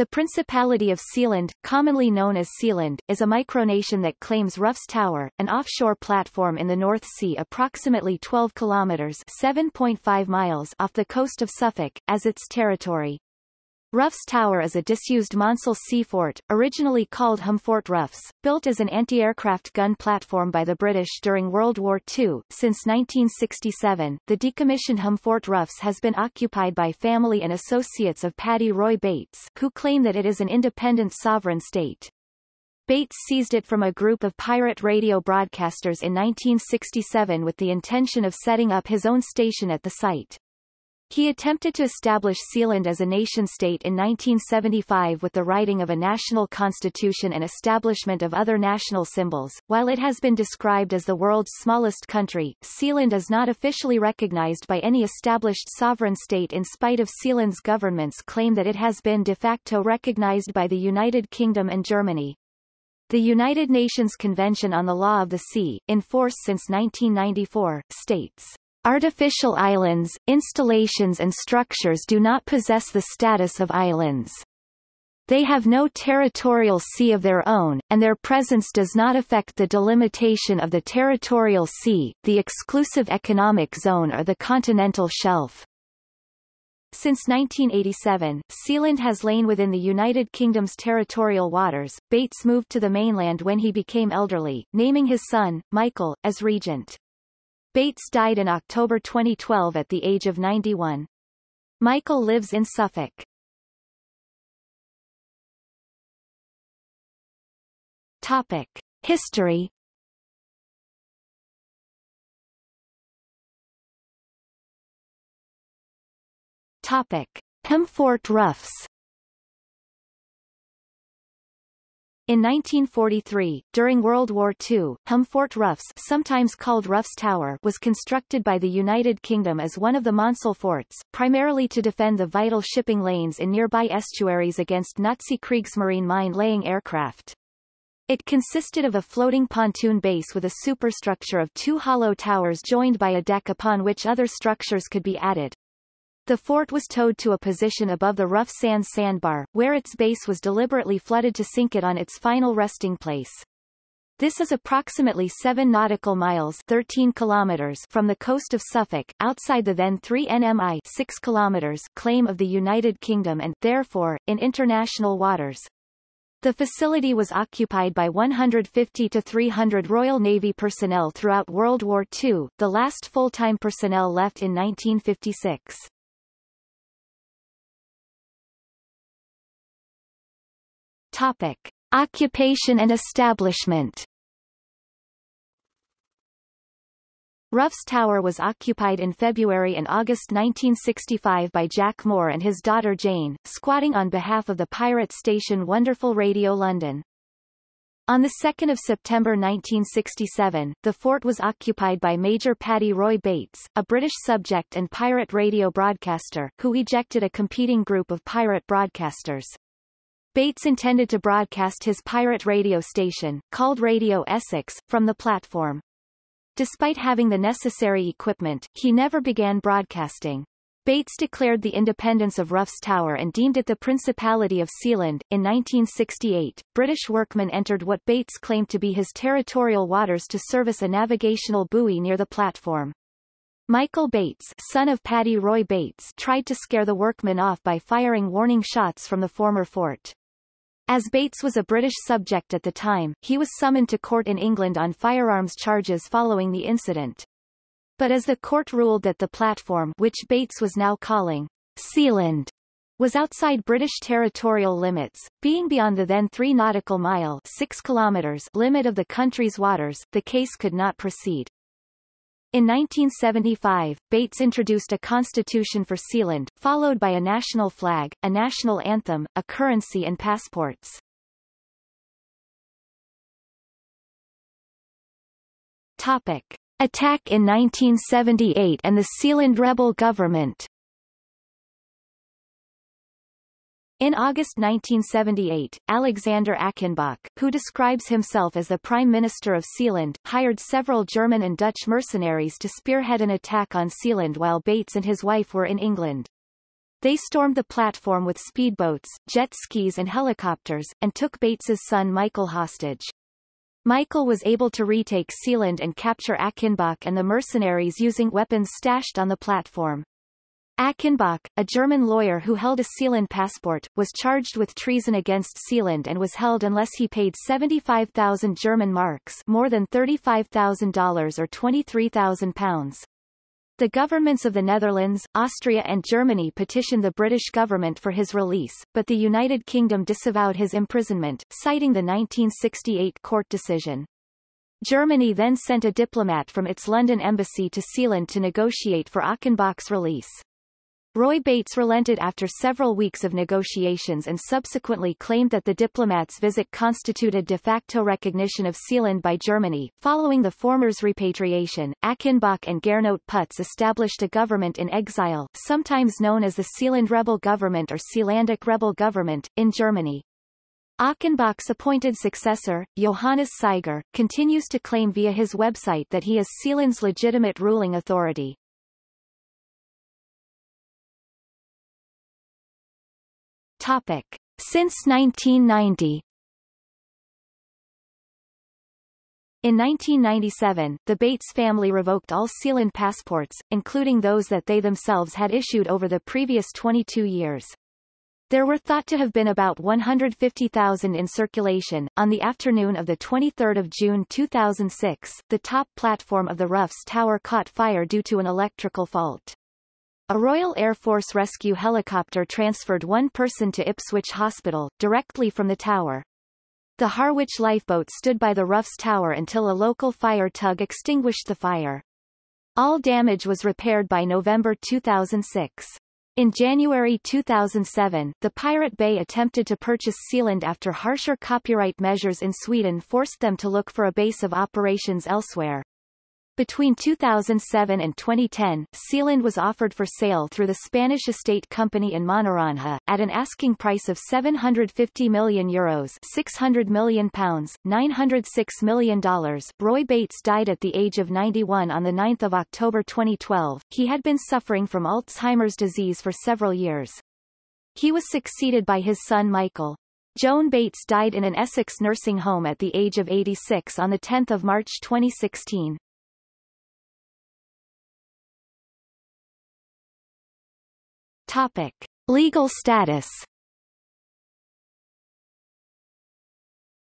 The Principality of Sealand, commonly known as Sealand, is a micronation that claims Roughs Tower, an offshore platform in the North Sea approximately 12 kilometers (7.5 miles) off the coast of Suffolk, as its territory. Roughs Tower is a disused Maunsell sea fort, originally called Humfort Ruffs, built as an anti-aircraft gun platform by the British during World War II. Since 1967, the decommissioned Humfort Ruffs has been occupied by family and associates of Paddy Roy Bates, who claim that it is an independent sovereign state. Bates seized it from a group of pirate radio broadcasters in 1967 with the intention of setting up his own station at the site. He attempted to establish Sealand as a nation-state in 1975 with the writing of a national constitution and establishment of other national symbols. While it has been described as the world's smallest country, Sealand is not officially recognized by any established sovereign state in spite of Sealand's government's claim that it has been de facto recognized by the United Kingdom and Germany. The United Nations Convention on the Law of the Sea, in force since 1994, states Artificial islands, installations and structures do not possess the status of islands. They have no territorial sea of their own, and their presence does not affect the delimitation of the territorial sea, the exclusive economic zone or the continental shelf. Since 1987, Sealand has lain within the United Kingdom's territorial waters. Bates moved to the mainland when he became elderly, naming his son, Michael, as regent. Bates died in October 2012 at the age of 91. Michael lives in Suffolk. Topic. History Topic. Humfort Ruffs In 1943, during World War II, Humfort Ruffs sometimes called Roughs Tower was constructed by the United Kingdom as one of the Maunsell forts, primarily to defend the vital shipping lanes in nearby estuaries against Nazi Kriegsmarine mine-laying aircraft. It consisted of a floating pontoon base with a superstructure of two hollow towers joined by a deck upon which other structures could be added. The fort was towed to a position above the rough sand sandbar, where its base was deliberately flooded to sink it on its final resting place. This is approximately 7 nautical miles 13 kilometers from the coast of Suffolk, outside the then 3 nmi 6 kilometers claim of the United Kingdom and, therefore, in international waters. The facility was occupied by 150 to 300 Royal Navy personnel throughout World War II, the last full-time personnel left in 1956. Topic. Occupation and establishment Roughs Tower was occupied in February and August 1965 by Jack Moore and his daughter Jane, squatting on behalf of the pirate station Wonderful Radio London. On 2 September 1967, the fort was occupied by Major Paddy Roy Bates, a British subject and pirate radio broadcaster, who ejected a competing group of pirate broadcasters. Bates intended to broadcast his pirate radio station, called Radio Essex, from the platform. Despite having the necessary equipment, he never began broadcasting. Bates declared the independence of Roughs Tower and deemed it the Principality of Sealand. In 1968, British workmen entered what Bates claimed to be his territorial waters to service a navigational buoy near the platform. Michael Bates, son of Paddy Roy Bates, tried to scare the workmen off by firing warning shots from the former fort. As Bates was a British subject at the time, he was summoned to court in England on firearms charges following the incident. But as the court ruled that the platform which Bates was now calling Sealand was outside British territorial limits, being beyond the then 3 nautical mile 6 kilometers limit of the country's waters, the case could not proceed. In 1975, Bates introduced a constitution for Sealand, followed by a national flag, a national anthem, a currency and passports. Topic. Attack in 1978 and the Sealand rebel government In August 1978, Alexander Achenbach, who describes himself as the Prime Minister of Sealand, hired several German and Dutch mercenaries to spearhead an attack on Sealand while Bates and his wife were in England. They stormed the platform with speedboats, jet skis and helicopters, and took Bates's son Michael hostage. Michael was able to retake Sealand and capture Achenbach and the mercenaries using weapons stashed on the platform. Achenbach, a German lawyer who held a Sealand passport, was charged with treason against Sealand and was held unless he paid 75,000 German marks more than $35,000 or 23,000 pounds. The governments of the Netherlands, Austria and Germany petitioned the British government for his release, but the United Kingdom disavowed his imprisonment, citing the 1968 court decision. Germany then sent a diplomat from its London embassy to Sealand to negotiate for Achenbach's release. Roy Bates relented after several weeks of negotiations and subsequently claimed that the diplomat's visit constituted de facto recognition of Sealand by Germany. Following the former's repatriation, Achenbach and Gernot Pütz established a government in exile, sometimes known as the Sealand Rebel Government or Sealandic Rebel Government, in Germany. Achenbach's appointed successor, Johannes Seiger, continues to claim via his website that he is Sealand's legitimate ruling authority. Topic. Since 1990 In 1997, the Bates family revoked all Sealand passports, including those that they themselves had issued over the previous 22 years. There were thought to have been about 150,000 in circulation. On the afternoon of the 23 June 2006, the top platform of the Roughs Tower caught fire due to an electrical fault. A Royal Air Force rescue helicopter transferred one person to Ipswich Hospital, directly from the tower. The Harwich lifeboat stood by the Roughs Tower until a local fire tug extinguished the fire. All damage was repaired by November 2006. In January 2007, the Pirate Bay attempted to purchase Sealand after harsher copyright measures in Sweden forced them to look for a base of operations elsewhere. Between 2007 and 2010, Sealand was offered for sale through the Spanish estate company InmoNaranja, at an asking price of 750 million euros 600 million pounds, $906 million. Roy Bates died at the age of 91 on 9 October 2012. He had been suffering from Alzheimer's disease for several years. He was succeeded by his son Michael. Joan Bates died in an Essex nursing home at the age of 86 on 10 March 2016. Topic. Legal status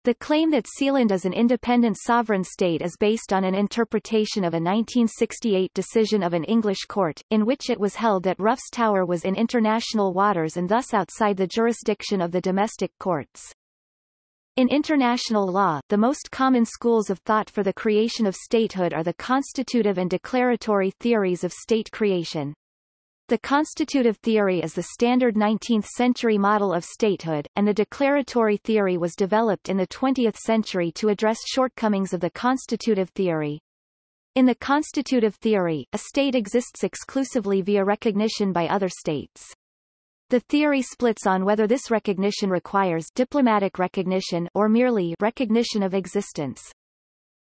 The claim that Sealand is an independent sovereign state is based on an interpretation of a 1968 decision of an English court, in which it was held that Roughs Tower was in international waters and thus outside the jurisdiction of the domestic courts. In international law, the most common schools of thought for the creation of statehood are the constitutive and declaratory theories of state creation. The constitutive theory is the standard 19th-century model of statehood, and the declaratory theory was developed in the 20th century to address shortcomings of the constitutive theory. In the constitutive theory, a state exists exclusively via recognition by other states. The theory splits on whether this recognition requires diplomatic recognition or merely recognition of existence.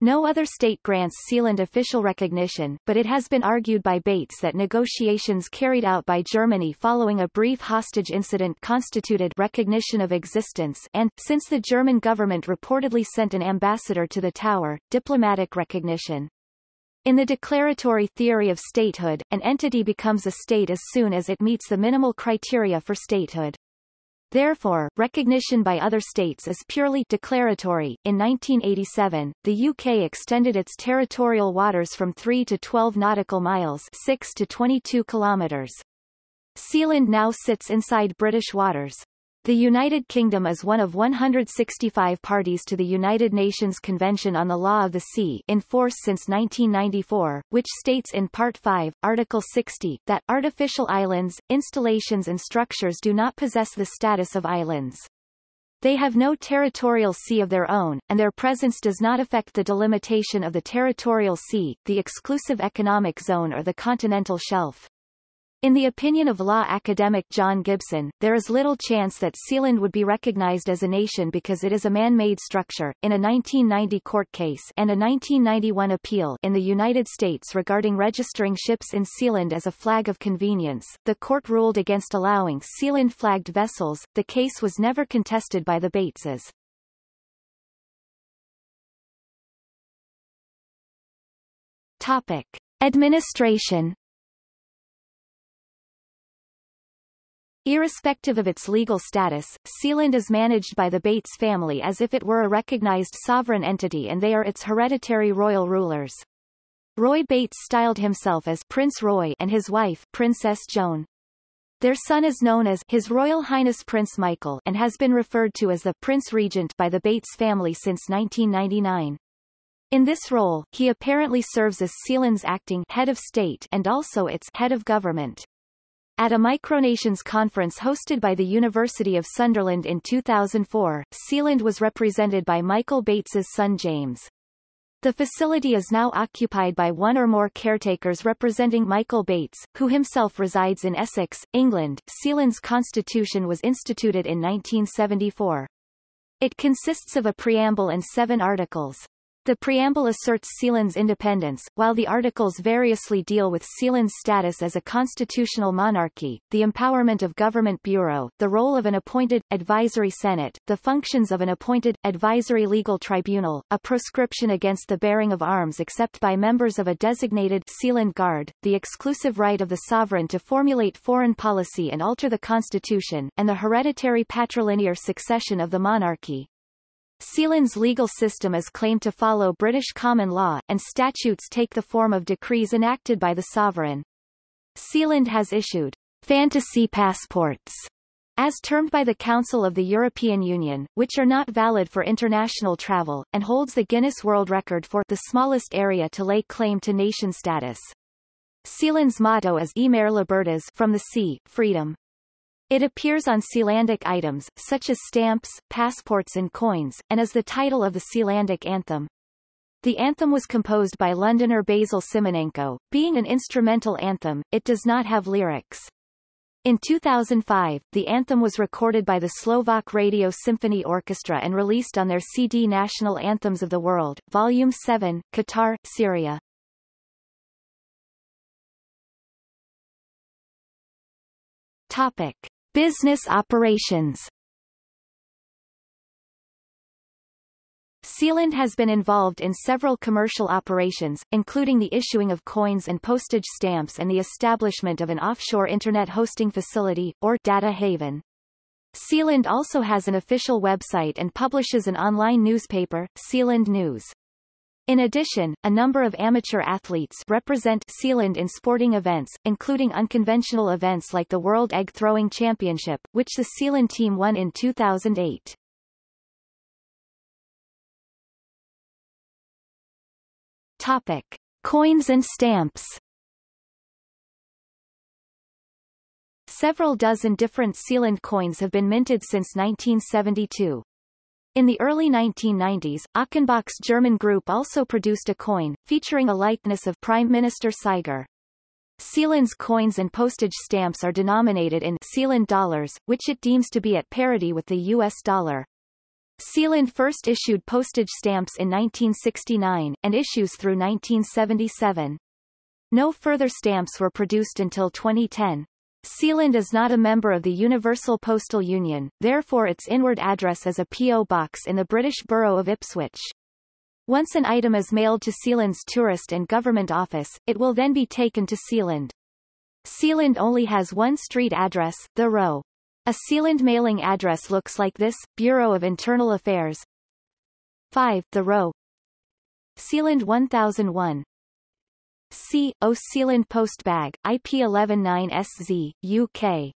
No other state grants Sealand official recognition, but it has been argued by Bates that negotiations carried out by Germany following a brief hostage incident constituted recognition of existence and, since the German government reportedly sent an ambassador to the tower, diplomatic recognition. In the declaratory theory of statehood, an entity becomes a state as soon as it meets the minimal criteria for statehood. Therefore, recognition by other states is purely declaratory. In 1987, the UK extended its territorial waters from 3 to 12 nautical miles 6 to 22 kilometers. Sealand now sits inside British waters. The United Kingdom is one of 165 parties to the United Nations Convention on the Law of the Sea in force since 1994, which states in Part 5, Article 60, that artificial islands, installations and structures do not possess the status of islands. They have no territorial sea of their own, and their presence does not affect the delimitation of the territorial sea, the exclusive economic zone or the continental shelf. In the opinion of law academic John Gibson, there is little chance that Sealand would be recognized as a nation because it is a man-made structure. In a 1990 court case and a 1991 appeal in the United States regarding registering ships in Sealand as a flag of convenience, the court ruled against allowing Sealand-flagged vessels. The case was never contested by the Bateses. Topic: Administration Irrespective of its legal status, Sealand is managed by the Bates family as if it were a recognized sovereign entity and they are its hereditary royal rulers. Roy Bates styled himself as Prince Roy and his wife Princess Joan. Their son is known as His Royal Highness Prince Michael and has been referred to as the Prince Regent by the Bates family since 1999. In this role, he apparently serves as Sealand's acting head of state and also its head of government. At a Micronations conference hosted by the University of Sunderland in 2004, Sealand was represented by Michael Bates's son James. The facility is now occupied by one or more caretakers representing Michael Bates, who himself resides in Essex, England. Sealand's constitution was instituted in 1974. It consists of a preamble and seven articles. The preamble asserts Sealand's independence, while the articles variously deal with Sealand's status as a constitutional monarchy, the empowerment of government bureau, the role of an appointed, advisory senate, the functions of an appointed, advisory legal tribunal, a proscription against the bearing of arms except by members of a designated Sealand Guard, the exclusive right of the sovereign to formulate foreign policy and alter the constitution, and the hereditary patrilinear succession of the monarchy. Sealand's legal system is claimed to follow British common law, and statutes take the form of decrees enacted by the sovereign. Sealand has issued fantasy passports, as termed by the Council of the European Union, which are not valid for international travel, and holds the Guinness World Record for the smallest area to lay claim to nation status. Sealand's motto is E Mare Libertas from the sea, freedom. It appears on Sealandic items, such as stamps, passports and coins, and is the title of the Sealandic anthem. The anthem was composed by Londoner Basil Simonenko. Being an instrumental anthem, it does not have lyrics. In 2005, the anthem was recorded by the Slovak Radio Symphony Orchestra and released on their CD National Anthems of the World, Volume 7, Qatar, Syria. Topic. Business operations Sealand has been involved in several commercial operations, including the issuing of coins and postage stamps and the establishment of an offshore Internet hosting facility, or data haven. Sealand also has an official website and publishes an online newspaper, Sealand News. In addition, a number of amateur athletes represent Sealand in sporting events, including unconventional events like the World Egg Throwing Championship, which the Sealand team won in 2008. Topic. Coins and stamps Several dozen different Sealand coins have been minted since 1972. In the early 1990s, Achenbach's German group also produced a coin, featuring a likeness of Prime Minister Seiger. Sealand's coins and postage stamps are denominated in Sealand dollars, which it deems to be at parity with the U.S. dollar. Sealand first issued postage stamps in 1969, and issues through 1977. No further stamps were produced until 2010. Sealand is not a member of the Universal Postal Union, therefore its inward address is a P.O. box in the British borough of Ipswich. Once an item is mailed to Sealand's tourist and government office, it will then be taken to Sealand. Sealand only has one street address, The Row. A Sealand mailing address looks like this, Bureau of Internal Affairs 5. The Row Sealand 1001 C. Sealand Postbag, IP119SZ, UK.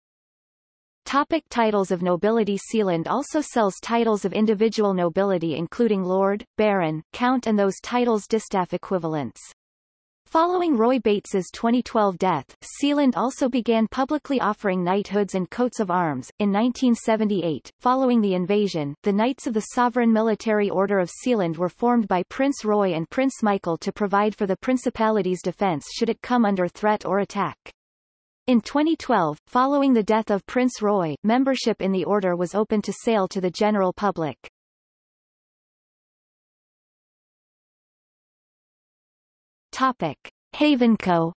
Topic titles of nobility Sealand also sells titles of individual nobility including Lord, Baron, Count and those titles distaff equivalents. Following Roy Bates's 2012 death, Sealand also began publicly offering knighthoods and coats of arms. In 1978, following the invasion, the Knights of the Sovereign Military Order of Sealand were formed by Prince Roy and Prince Michael to provide for the Principality's defence should it come under threat or attack. In 2012, following the death of Prince Roy, membership in the order was open to sale to the general public. Topic. Havenco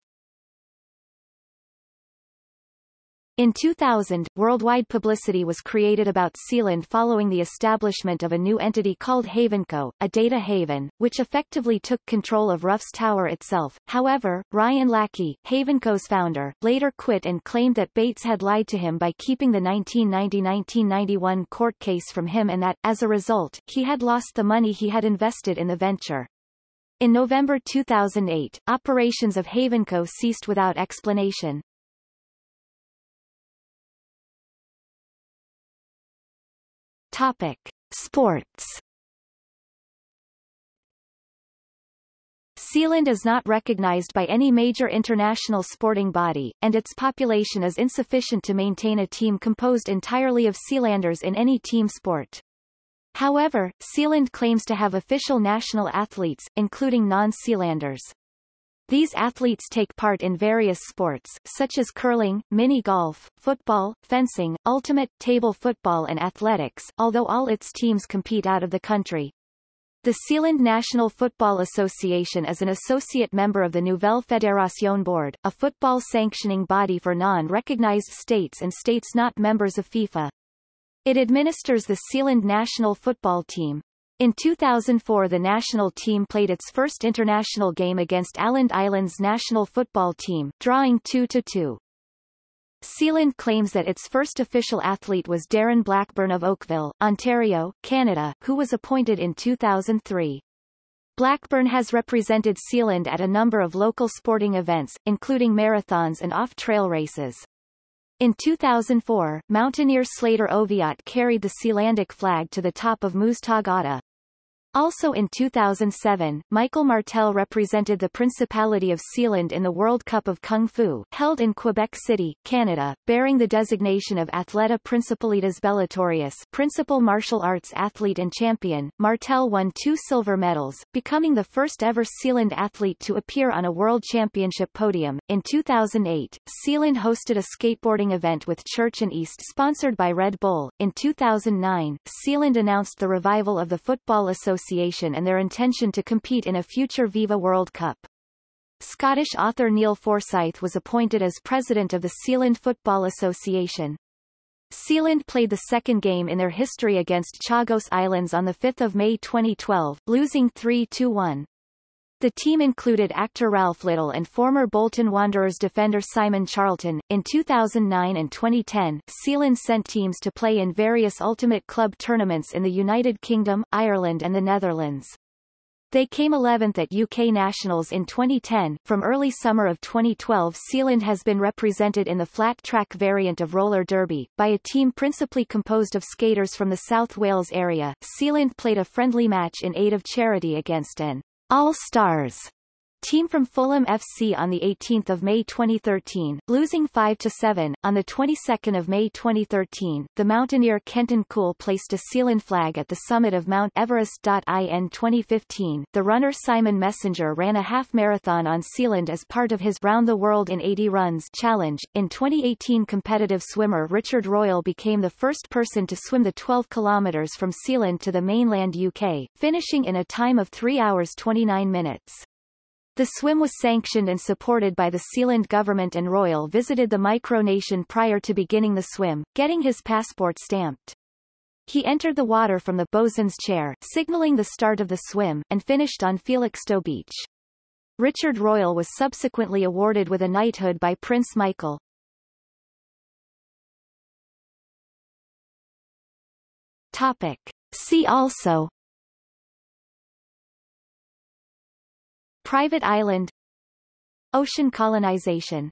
In 2000, worldwide publicity was created about Sealand following the establishment of a new entity called Havenco, a data haven, which effectively took control of Roughs Tower itself. However, Ryan Lackey, Havenco's founder, later quit and claimed that Bates had lied to him by keeping the 1990-1991 court case from him and that, as a result, he had lost the money he had invested in the venture. In November 2008, operations of Havenco ceased without explanation. Topic: Sports. Sealand is not recognized by any major international sporting body, and its population is insufficient to maintain a team composed entirely of Sealanders in any team sport. However, Sealand claims to have official national athletes, including non-Sealanders. These athletes take part in various sports, such as curling, mini-golf, football, fencing, ultimate, table football and athletics, although all its teams compete out of the country. The Sealand National Football Association is an associate member of the Nouvelle Fédération Board, a football sanctioning body for non-recognized states and states not members of FIFA. It administers the Sealand national football team. In 2004 the national team played its first international game against Åland Islands national football team, drawing 2-2. Sealand claims that its first official athlete was Darren Blackburn of Oakville, Ontario, Canada, who was appointed in 2003. Blackburn has represented Sealand at a number of local sporting events, including marathons and off-trail races. In 2004, mountaineer Slater Oviatt carried the Sealandic flag to the top of Muztagh also in 2007, Michael Martel represented the Principality of Sealand in the World Cup of Kung Fu, held in Quebec City, Canada, bearing the designation of Atleta Principalitas Bellatorius Principal Martial Arts Athlete and Champion. Martel won two silver medals, becoming the first ever Sealand athlete to appear on a World Championship podium. In 2008, Sealand hosted a skateboarding event with Church and East sponsored by Red Bull. In 2009, Sealand announced the revival of the Football Association Association and their intention to compete in a future Viva World Cup. Scottish author Neil Forsyth was appointed as president of the Sealand Football Association. Sealand played the second game in their history against Chagos Islands on 5 May 2012, losing 3-1. The team included actor Ralph Little and former Bolton Wanderers defender Simon Charlton. In 2009 and 2010, Sealand sent teams to play in various Ultimate Club tournaments in the United Kingdom, Ireland and the Netherlands. They came 11th at UK Nationals in 2010. From early summer of 2012 Sealand has been represented in the flat track variant of roller derby, by a team principally composed of skaters from the South Wales area. Sealand played a friendly match in aid of charity against an all Stars team from Fulham FC on 18 May 2013, losing five to seven. On the 22nd of May 2013, the mountaineer Kenton Cool placed a Sealand flag at the summit of Mount Everest. In 2015, the runner Simon Messenger ran a half marathon on Sealand as part of his Round the World in 80 Runs challenge. In 2018 competitive swimmer Richard Royal became the first person to swim the 12 kilometers from Sealand to the mainland UK, finishing in a time of 3 hours 29 minutes. The swim was sanctioned and supported by the Sealand government and Royal visited the micronation prior to beginning the swim, getting his passport stamped. He entered the water from the bosun's chair, signaling the start of the swim, and finished on Felixstowe Beach. Richard Royal was subsequently awarded with a knighthood by Prince Michael. Topic. See also Private island Ocean colonization